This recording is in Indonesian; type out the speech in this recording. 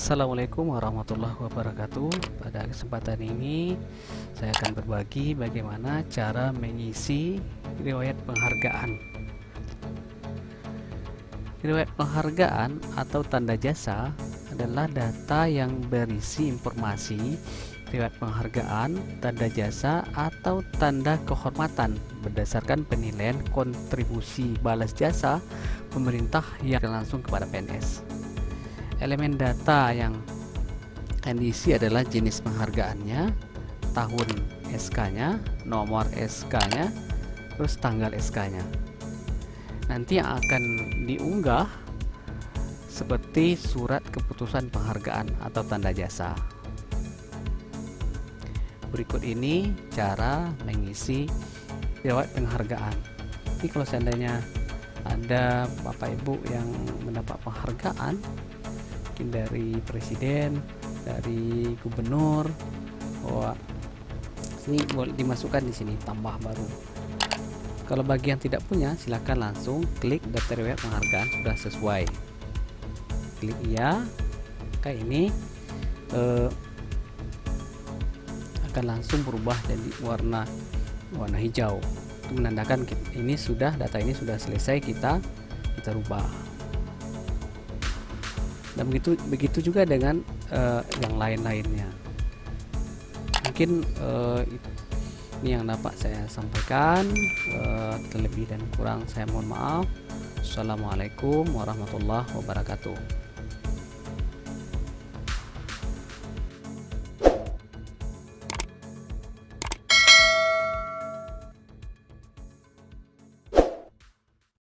Assalamualaikum warahmatullahi wabarakatuh. Pada kesempatan ini Saya akan berbagi bagaimana cara mengisi riwayat penghargaan. Riwayat penghargaan atau tanda jasa adalah data yang berisi informasi riwayat penghargaan, tanda jasa, atau tanda kehormatan berdasarkan penilaian kontribusi balas jasa pemerintah yang langsung kepada PNS elemen data yang akan diisi adalah jenis penghargaannya tahun SK nya nomor SK nya terus tanggal SK nya nanti yang akan diunggah seperti surat keputusan penghargaan atau tanda jasa. Berikut ini cara mengisi riwayat penghargaan. Ini kalau seandainya ada bapak ibu yang mendapat penghargaan mungkin dari presiden dari gubernur. Bahwa ini boleh dimasukkan di sini tambah baru. Kalau bagi yang tidak punya silahkan langsung klik daftar riwayat penghargaan sudah sesuai. Klik iya. Kayak ini. Eh, akan langsung berubah jadi warna warna hijau. Itu menandakan ini sudah data ini sudah selesai kita kita rubah dan begitu begitu juga dengan uh, yang lain-lainnya. Mungkin uh, ini yang dapat saya sampaikan. Uh, terlebih dan kurang saya mohon maaf. Assalamualaikum warahmatullahi wabarakatuh